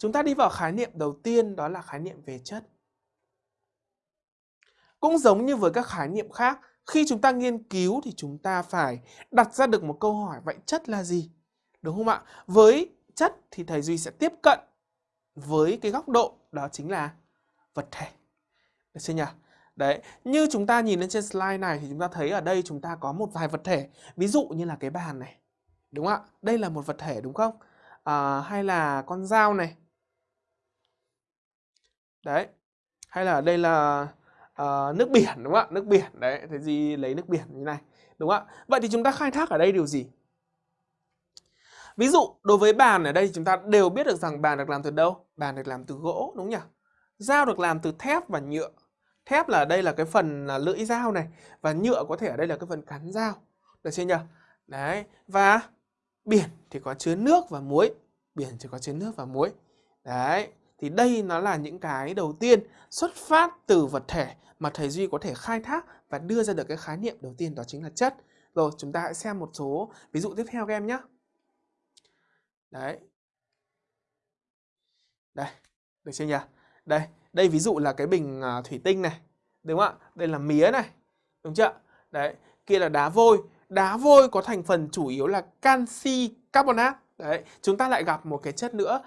Chúng ta đi vào khái niệm đầu tiên đó là khái niệm về chất. Cũng giống như với các khái niệm khác, khi chúng ta nghiên cứu thì chúng ta phải đặt ra được một câu hỏi vậy chất là gì? Đúng không ạ? Với chất thì thầy Duy sẽ tiếp cận với cái góc độ đó chính là vật thể. Được chưa nhỉ? Đấy, như chúng ta nhìn lên trên slide này thì chúng ta thấy ở đây chúng ta có một vài vật thể. Ví dụ như là cái bàn này. Đúng không ạ? Đây là một vật thể đúng không? À, hay là con dao này. Đấy. Hay là đây là uh, nước biển đúng không ạ? Nước biển. Đấy, thế gì lấy nước biển như này. Đúng không ạ? Vậy thì chúng ta khai thác ở đây điều gì? Ví dụ đối với bàn ở đây chúng ta đều biết được rằng bàn được làm từ đâu? Bàn được làm từ gỗ đúng nhỉ? Dao được làm từ thép và nhựa. Thép là đây là cái phần là lưỡi dao này và nhựa có thể ở đây là cái phần cán dao. Được chưa nhỉ? Đấy, và biển thì có chứa nước và muối. Biển chỉ có chứa nước và muối. Đấy, thì đây nó là những cái đầu tiên xuất phát từ vật thể mà thầy Duy có thể khai thác và đưa ra được cái khái niệm đầu tiên đó chính là chất. Rồi chúng ta hãy xem một số ví dụ tiếp theo các em nhé. Đấy. Đây, được chưa nhỉ? Đây, đây ví dụ là cái bình à, thủy tinh này. Đúng không ạ? Đây là mía này. Đúng chưa? Đấy, kia là đá vôi. Đá vôi có thành phần chủ yếu là canxi carbonate. Đấy, chúng ta lại gặp một cái chất nữa